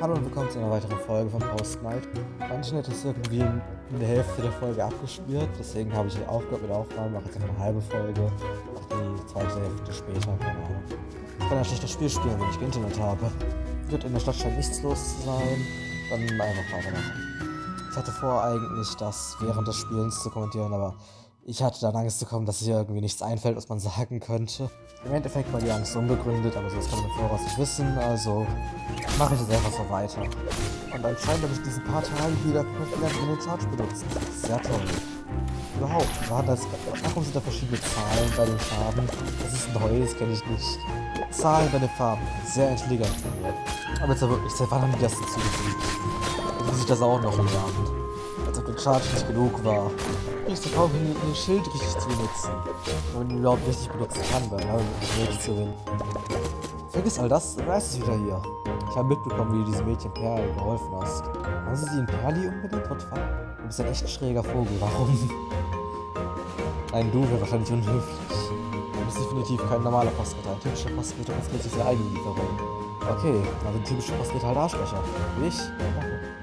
Hallo und willkommen zu einer weiteren Folge von Post Night. Mein Internet ist irgendwie in der Hälfte der Folge abgespielt, deswegen habe ich aufgehört mit Aufnahmen, mache jetzt einfach eine halbe Folge, mache die zweite Hälfte später, keine Ahnung. Ich kann ja schlecht das Spiel spielen, wenn ich kein Internet habe. Wird in der Stadt scheint nichts los zu sein, dann einfach weitermachen. Ich hatte vor eigentlich, das während des Spielens zu kommentieren, aber ich hatte dann Angst zu kommen, dass hier irgendwie nichts einfällt, was man sagen könnte. Im Endeffekt war die Angst unbegründet, aber so das kann man im Voraus nicht wissen, also mache ich jetzt einfach so weiter. Und anscheinend habe ich diesen paar Tagen wieder wieder in den Charge benutzt. Sehr toll. Überhaupt, war das, warum sind da verschiedene Zahlen bei den Farben? Das ist neu, das kenne ich nicht. Zahlen bei den Farben, sehr intelligent von mir. Aber jetzt wirklich, seit wann haben die das hinzugefügt? Jetzt muss ich das auch noch lernen. Als ob der Charge nicht genug war kriegst du kaum hin, ein Schild richtig zu benutzen. Wenn man ihn überhaupt richtig benutzen kann, weil er wirklich zu gewinnen. Vergiss all das, weißt es wieder hier. Ich habe mitbekommen, wie du diesem Mädchen Perli geholfen hast. Haben sie sie in Perli unbedingt? What fuck? Du bist ein echt schräger Vogel, warum? Nein, du wäre wahrscheinlich unhöflich. Du bist definitiv kein normaler Postritter. Ein typischer Postritter ist plötzlich seine eigene Lieferung. Okay, also ein typischer Postritter halt Arschlöcher. Ich?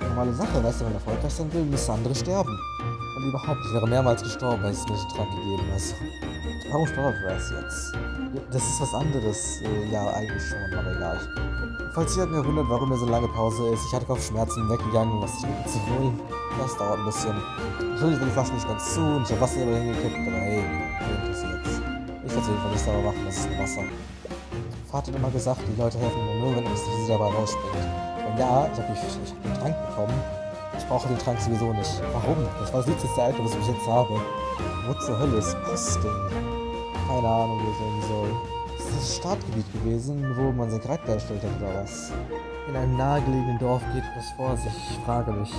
Normale Sache, weißt du, wenn er erfolgreich sein will, müssen andere sterben. Und überhaupt, ich wäre mehrmals gestorben, weil es mir nicht dran gegeben ist. Warum starb Raz jetzt? Das ist was anderes. Äh, ja, eigentlich schon, aber egal. Falls ihr wundert, warum mir so lange Pause ist, ich hatte Kopfschmerzen weggegangen, was ich mit zu holen. Das dauert ein bisschen. Natürlich will die Flasche nicht ganz zu und ich habe Wasser über hingekippt, aber hey, interessiert's. Ich werde es jedenfalls nicht sauber machen, das ist nur Wasser. Vater hat immer gesagt, die Leute helfen mir nur, wenn es sie dabei rausspringt. Und ja, ich habe hab den Trank bekommen, ich brauche den Trank sowieso nicht. Warum? Das war das letzte Item, was ich jetzt habe. Wo zur Hölle ist Posting? Keine Ahnung, wo ich sein soll. Das ist das Startgebiet gewesen, wo man sein Charakter erstellt hat, oder was? In einem nahegelegenen Dorf geht etwas vor sich. Ich frage mich.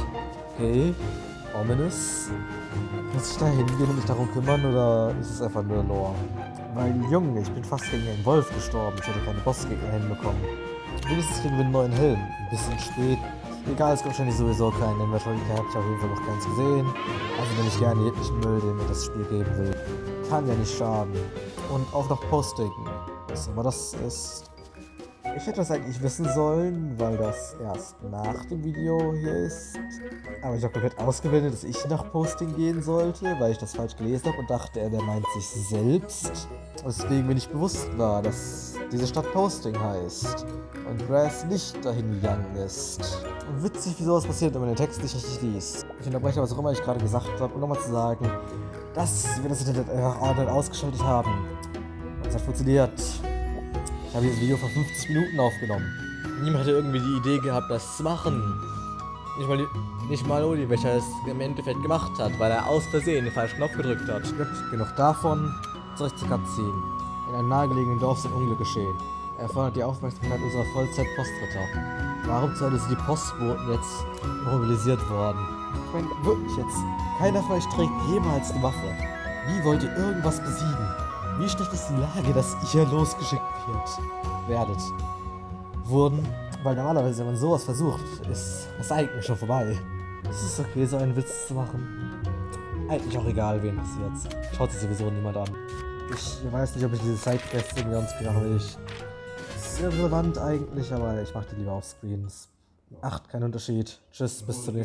Okay, ominous. Muss ich da hingehen und mich darum kümmern, oder ist es einfach nur Lore? Weil, Junge, ich bin fast gegen einen Wolf gestorben. Ich hätte keine Bossgegner hinbekommen. Wenigstens kriegen wir einen neuen Helm. Ein bisschen spät. Egal, es gibt wahrscheinlich sowieso keinen Inventory Cap. Ich habe auf jeden Fall noch keins gesehen. Also nehme ich gerne jeglichen Müll, den mir das Spiel geben will. Kann ja nicht schaden. Und auch noch Posting. Was immer das ist. Ich hätte das eigentlich wissen sollen, weil das erst nach dem Video hier ist. Aber ich habe komplett ausgewendet, dass ich nach Posting gehen sollte, weil ich das falsch gelesen habe und dachte, er meint sich selbst. Deswegen mir nicht bewusst war, dass diese Stadt Posting heißt und Brass nicht dahin gegangen ist. Witzig, wie sowas passiert, wenn man den Text nicht richtig liest. Ich unterbreche, was auch immer ich gerade gesagt habe, um nochmal zu sagen, dass wir das Internet einfach ausgeschaltet haben. Und es hat funktioniert. Ich habe dieses Video vor 50 Minuten aufgenommen. Niemand hätte irgendwie die Idee gehabt, das zu machen. Nicht mal, nicht mal Oli, welcher es im Endeffekt gemacht hat, weil er aus Versehen den falschen Knopf gedrückt hat. Gut, genug davon. Zurück zu Cutscene. In einem nahegelegenen Dorf sind Unglück geschehen. Er fordert die Aufmerksamkeit unserer Vollzeit-Postritter. Warum zur Hölle sind die Postboten jetzt mobilisiert worden? Ich meine, wirklich jetzt. Keiner von euch trägt jemals eine Waffe. Wie wollt ihr irgendwas besiegen? Wie schlecht ist die Lage, dass ihr losgeschickt wird, werdet? Wurden, weil normalerweise, wenn man sowas versucht, ist das eigentlich schon vorbei. Es ist okay, so einen Witz zu machen. Eigentlich auch egal, wen passiert. Schaut sich sowieso niemand an. Ich weiß nicht, ob ich diese Sidequests irgendwie sonst mache. Ich ist irrelevant eigentlich, aber ich mache die lieber auf Screens. Acht, kein Unterschied. Tschüss, bis zum nächsten Mal.